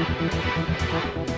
フフフフフ。